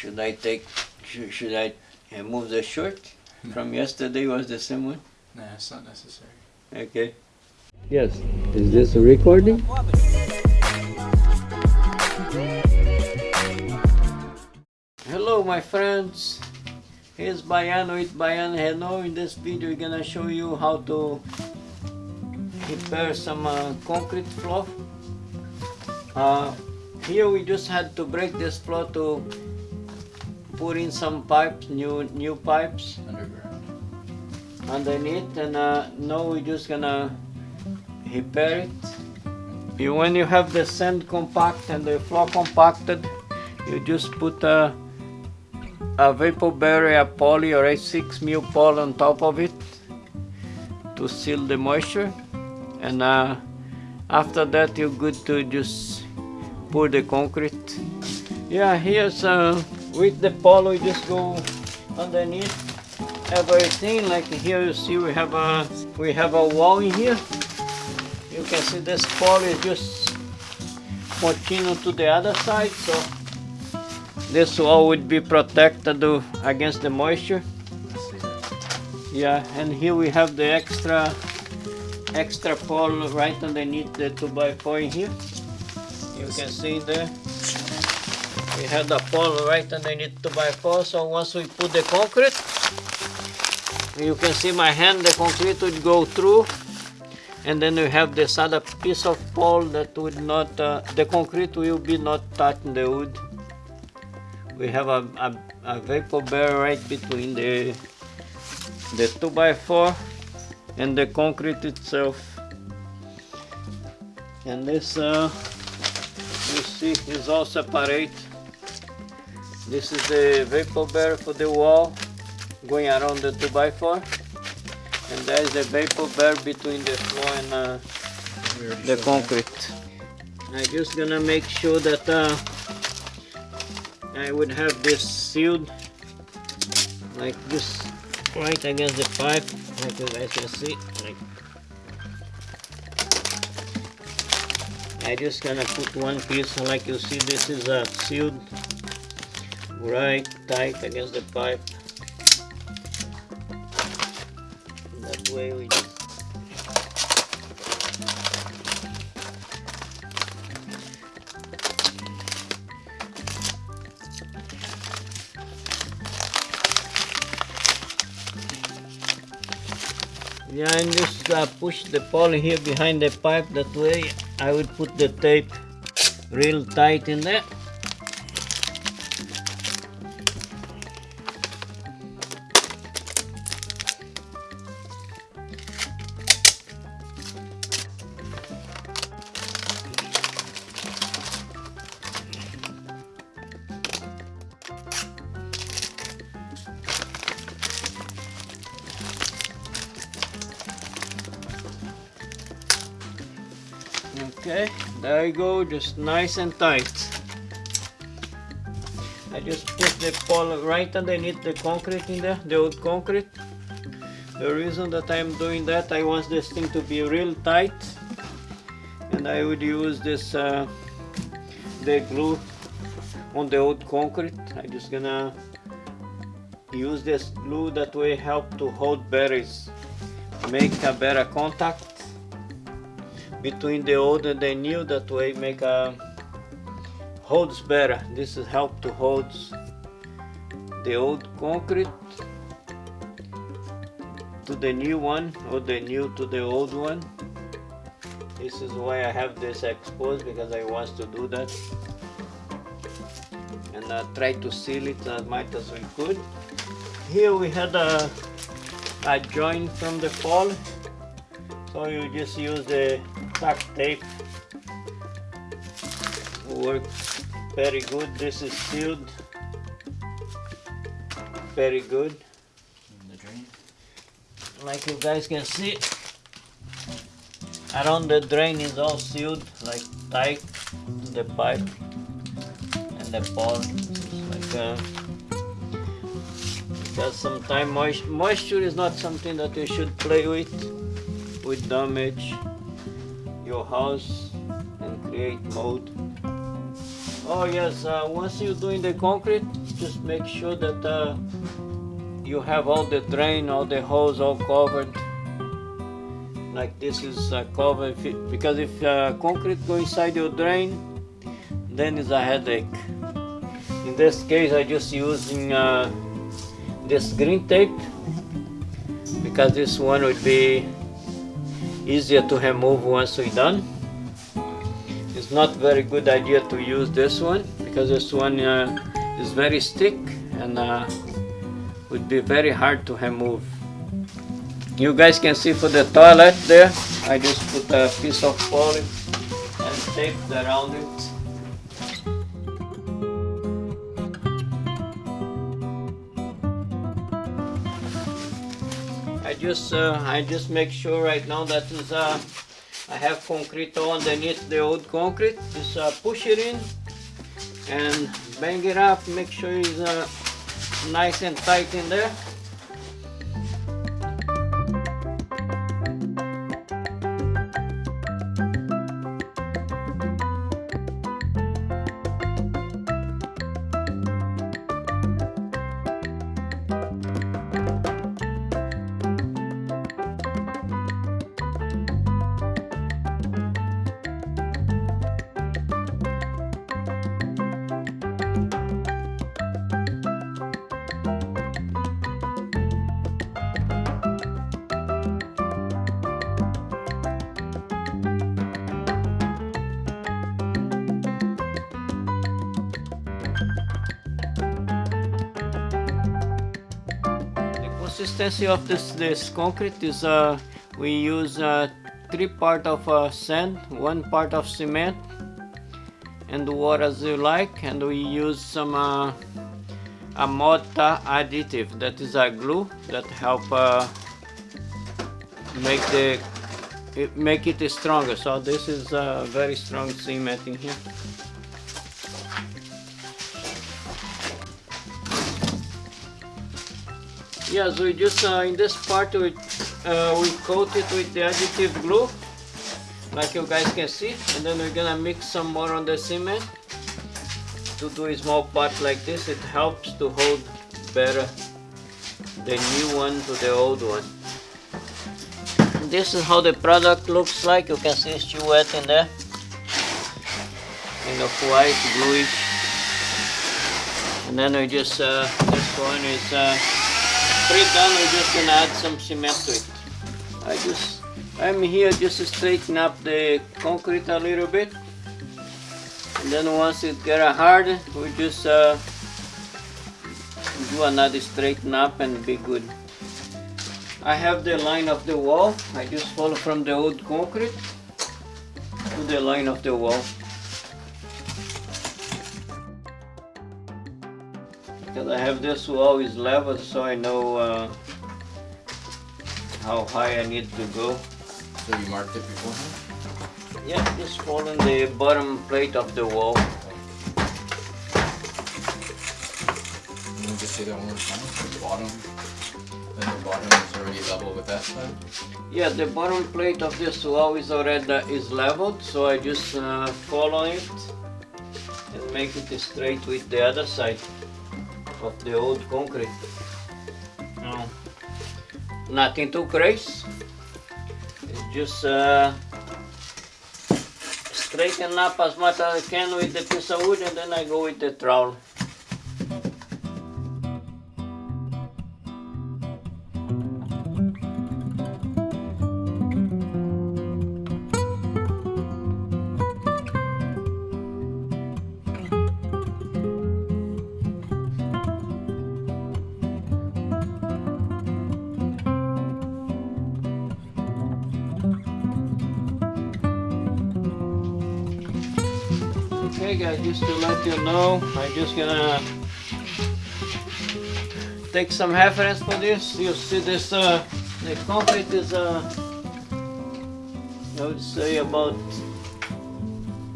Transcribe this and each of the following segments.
should I take, should, should I remove the shirt from yesterday was the same one? Nah, it's not necessary. Okay. Yes. Is this a recording? Hello my friends. Here's Baiano with Baiano Renault. In this video we're gonna show you how to prepare some uh, concrete floor. Uh, here we just had to break this floor to put in some pipes, new new pipes Underground. underneath and uh, now we're just gonna repair it. You, when you have the sand compact and the floor compacted, you just put a, a vapor barrier poly or a 6 mil poly on top of it to seal the moisture and uh, after that you're good to just pour the concrete. Yeah, here's uh, with the poly we just go underneath everything like here you see we have a we have a wall in here. You can see this poly is just continue to the other side so this wall would be protected against the moisture. Yeah and here we have the extra extra pole right underneath the 2x4 in here. You can see there we have the pole right underneath 2x4 so once we put the concrete you can see my hand the concrete would go through. And then we have this other piece of pole that would not uh, the concrete will be not touching the wood. We have a, a, a vapor barrier right between the the 2x4 and the concrete itself. And this uh, you see is all separate this is the vapor barrier for the wall going around the 2x4 and there is the vapor barrier between the floor and uh, the concrete. I'm just gonna make sure that uh, I would have this sealed like this right against the pipe like you guys can see like. I just gonna put one piece like you see this is uh, sealed right tight against the pipe that way we just Yeah, and just uh, push the poly here behind the pipe. That way, I would put the tape real tight in there. There you go, just nice and tight. I just put the pole right underneath the concrete in there, the old concrete. The reason that I'm doing that, I want this thing to be real tight. And I would use this, uh, the glue on the old concrete. I'm just gonna use this glue that will help to hold better, make a better contact between the old and the new that way make a holds better. This is help to holds the old concrete to the new one or the new to the old one. This is why I have this exposed because I want to do that. And I try to seal it as much as we could. Here we had a, a joint from the fall. So you just use the duct tape. Works very good. This is sealed. Very good. Like you guys can see around the drain is all sealed like tight the pipe and the It's like uh, because sometimes moist, moisture is not something that you should play with with damage your house and create mold Oh yes, uh, once you're doing the concrete, just make sure that uh, you have all the drain, all the holes all covered. Like this is uh, covered, if it- because if uh, concrete go inside your drain, then it's a headache. In this case, I just using uh, this green tape because this one would be easier to remove once we're done. It's not very good idea to use this one because this one uh, is very thick and uh, would be very hard to remove. You guys can see for the toilet there, I just put a piece of poly and taped around it. Just uh, I just make sure right now that is uh, I have concrete underneath the old concrete. Just uh, push it in and bang it up. Make sure it's uh, nice and tight in there. Consistency of this this concrete is uh, we use uh, three part of uh, sand, one part of cement, and water as you like, and we use some uh, a mortar additive that is a glue that help uh, make the it make it stronger. So this is uh, very strong cement in here. Yes, we just uh, in this part we uh, we coat it with the additive glue, like you guys can see, and then we're gonna mix some more on the cement to do a small part like this. It helps to hold better the new one to the old one. This is how the product looks like. You can see it's wet in there, kind of white, bluish. And then we just uh, this one is. Uh, pre done, we're just gonna add some cement to it. I just, I'm here just to straighten up the concrete a little bit. And then once it get hard, we just uh, do another straighten up and be good. I have the line of the wall. I just follow from the old concrete to the line of the wall. Because I have this wall is level so I know uh, how high I need to go. So you marked it beforehand? Yeah, just following the bottom plate of the wall. Let me just say that one more time. The bottom, then the bottom is already level with that side. Yeah, the bottom plate of this wall is already uh, is leveled, so I just uh, follow it and make it straight with the other side of the old concrete. No, nothing too crazy. It's just uh, straighten up as much as I can with the piece of wood, and then I go with the trowel. Okay guys, just to let you know, I'm just gonna take some reference for this. You see this, uh, the concrete is, uh, I would say about,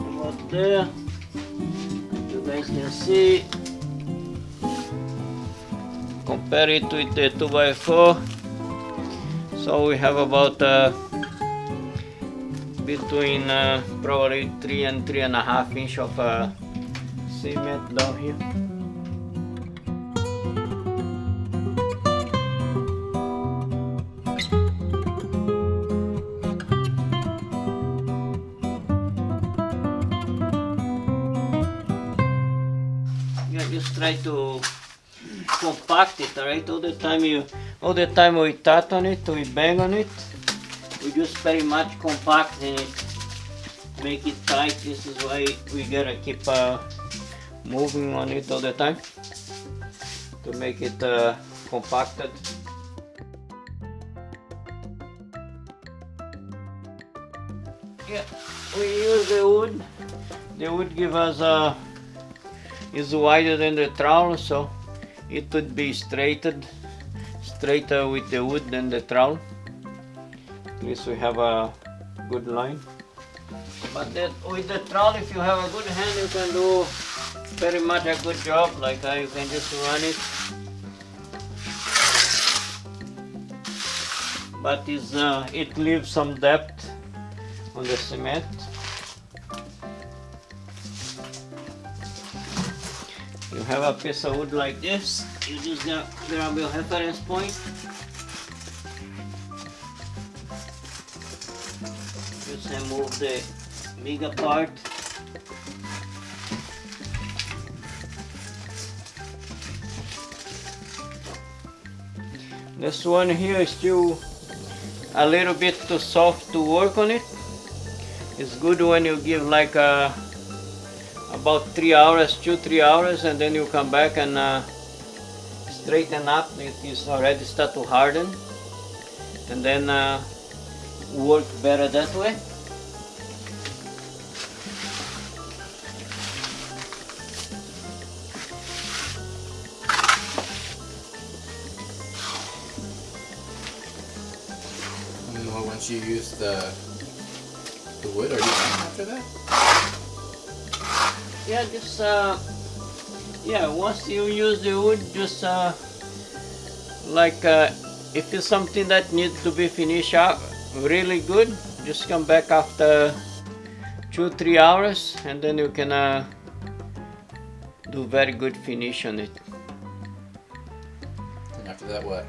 about there. You guys can see. Compare it with the 2x4. So we have about uh, between uh, probably three and three and a half inch of uh, cement down here. Yeah, just try to compact it, alright? All the time you, all the time we tap on it, we bang on it, we just very much compacting it, make it tight. This is why we gotta keep uh, moving on it all the time to make it uh, compacted. Yeah, we use the wood. The wood give us a is wider than the trowel, so it would be straightened, straighter with the wood than the trowel. At least we have a good line. But that, with the trowel, if you have a good hand, you can do very much a good job. Like uh, you can just run it. But is uh, it leaves some depth on the cement. You have a piece of wood like this, you just grab your reference point. Remove the bigger part. This one here is still a little bit too soft to work on it. It's good when you give like a about three hours, two, three hours, and then you come back and uh, straighten up. It is already start to harden, and then uh, work better that way. You use the the wood, are you done after that? Yeah, just uh, yeah. Once you use the wood, just uh, like uh, if it's something that needs to be finished up really good, just come back after two three hours, and then you can uh, do very good finish on it. And after that, what?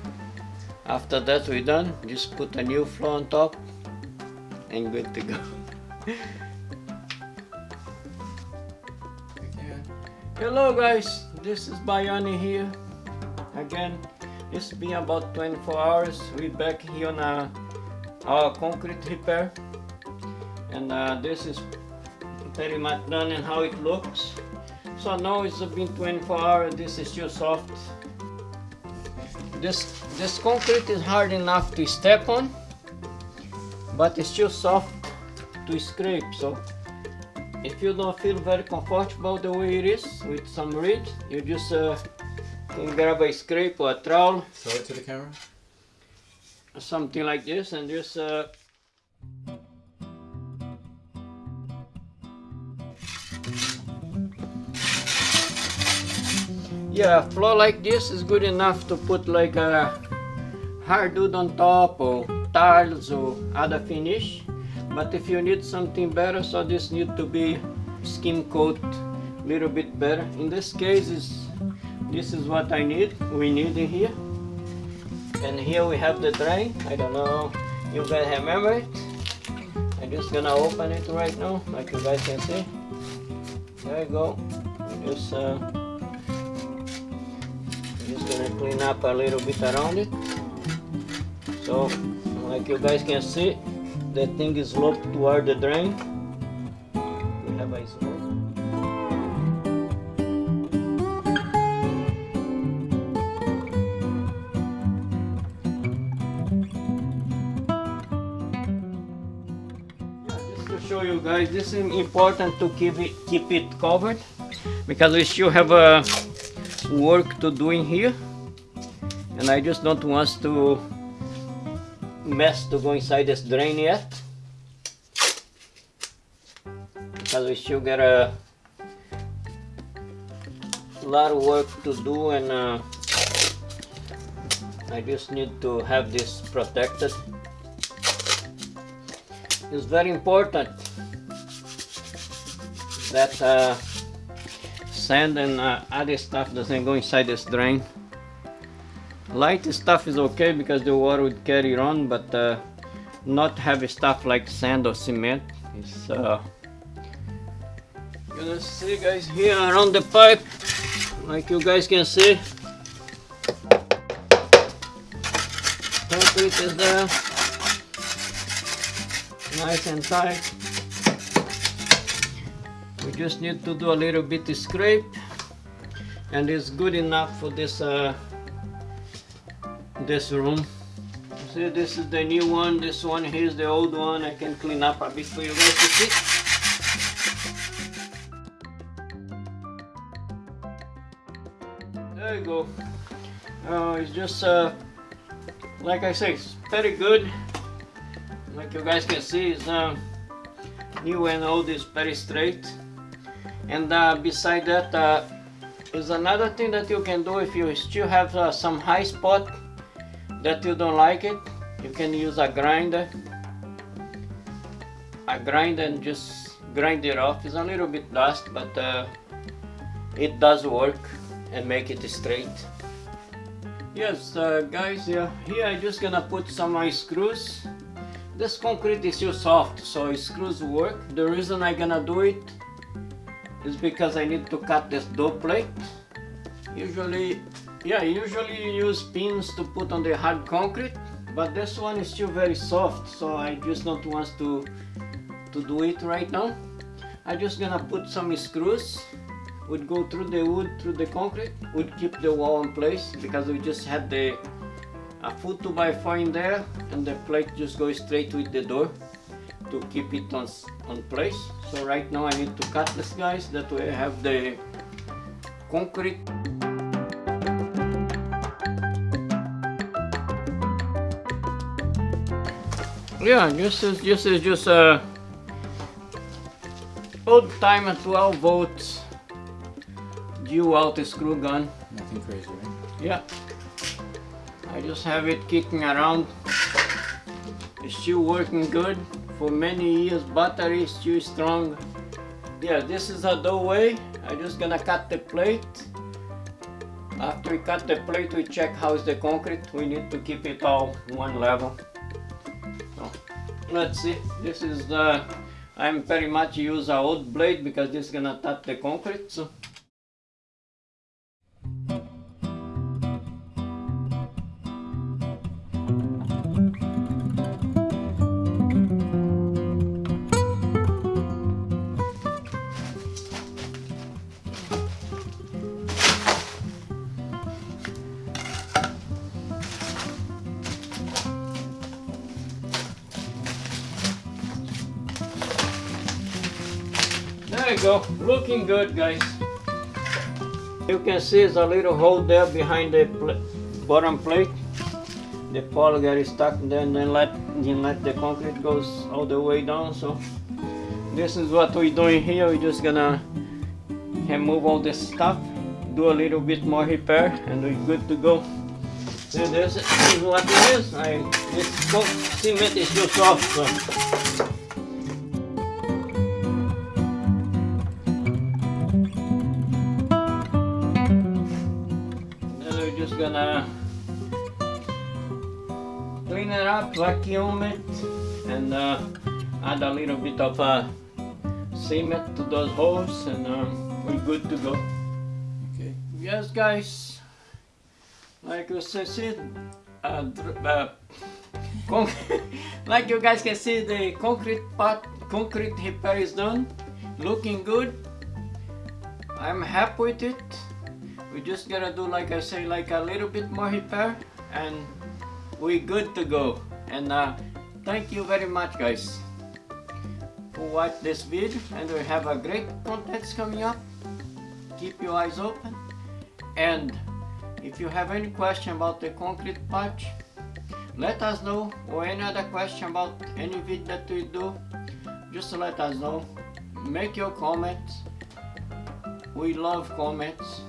After that we're done, just put a new floor on top, and good to go. Hello guys, this is Baiano here. Again, it's been about 24 hours. We're back here on uh, our concrete repair. And uh, this is pretty much done and how it looks. So now it's been 24 hours, this is still soft. This, this concrete is hard enough to step on, but it's still soft to scrape. So if you don't feel very comfortable the way it is with some ridge, you just uh, can grab a scrape or a trowel, Show it to the camera. something like this, and just uh, yeah, floor like this is good enough to put like a hardwood on top or tiles or other finish. But if you need something better, so this need to be skim coat a little bit better. In this case, is this is what I need. We need in here. And here we have the drain. I don't know you guys remember it. I'm just gonna open it right now, like you guys can see. There you go. Just uh, gonna clean up a little bit around it. So, like you guys can see, the thing is sloped toward the drain. We have a slope. Yeah, just to show you guys, this is important to keep it keep it covered because we still have a work to do in here, and I just don't want to mess to go inside this drain yet. Because we still got a lot of work to do and uh, I just need to have this protected. It's very important that uh, sand and uh, other stuff doesn't go inside this drain. Light stuff is okay because the water would carry it on, but uh, not heavy stuff like sand or cement. It's uh, gonna see guys here around the pipe, like you guys can see. Concrete is there, nice and tight. Just need to do a little bit scrape, and it's good enough for this uh, this room. See, this is the new one. This one here is the old one. I can clean up a bit for you guys to see. There you go. Uh, it's just, uh, like I say, it's very good. Like you guys can see, it's uh, new and old is very straight. And uh, beside that, uh, is another thing that you can do if you still have uh, some high spot that you don't like it you can use a grinder. A grinder and just grind it off. It's a little bit dust but uh, it does work and make it straight. Yes uh, guys yeah, here I'm just gonna put some screws. This concrete is too soft so screws work. The reason I'm gonna do it is because I need to cut this door plate usually yeah, usually you use pins to put on the hard concrete, but this one is still very soft, so I just don't want to, to do it right now. I'm just gonna put some screws, would go through the wood, through the concrete, would keep the wall in place, because we just had the a full 2x4 in there, and the plate just goes straight with the door to keep it on, on place. So right now I need to cut this guys, that way I have the concrete. Yeah this is this is just a uh, uh, old time 12 volts DeWalt screw gun. Nothing crazy, right? yeah. I just have it kicking around. It's still working good for many years battery is too strong. Yeah this is a doorway. I'm just gonna cut the plate. After we cut the plate we check how's the concrete. We need to keep it all one level. Let's see. This is the I'm very much use a old blade because this is gonna tap the concrete so Go, looking good guys. You can see there's a little hole there behind the pl bottom plate. The pole get stuck there and then let, then let the concrete goes all the way down. So this is what we're doing here. We're just gonna remove all this stuff, do a little bit more repair and we're good to go. See this is what it is. I, this cement is too soft. So. Just gonna clean it up, vacuum it, and uh, add a little bit of uh, cement to those holes, and um, we're good to go. Okay. Yes, guys, like you said, uh, uh, like you guys can see, the concrete part, concrete repair is done, looking good. I'm happy with it we just gotta do like I say like a little bit more repair and we good to go. And uh, thank you very much guys for watch this video and we have a great contents coming up. Keep your eyes open. And if you have any question about the concrete patch let us know or any other question about any video that we do just let us know. Make your comments. We love comments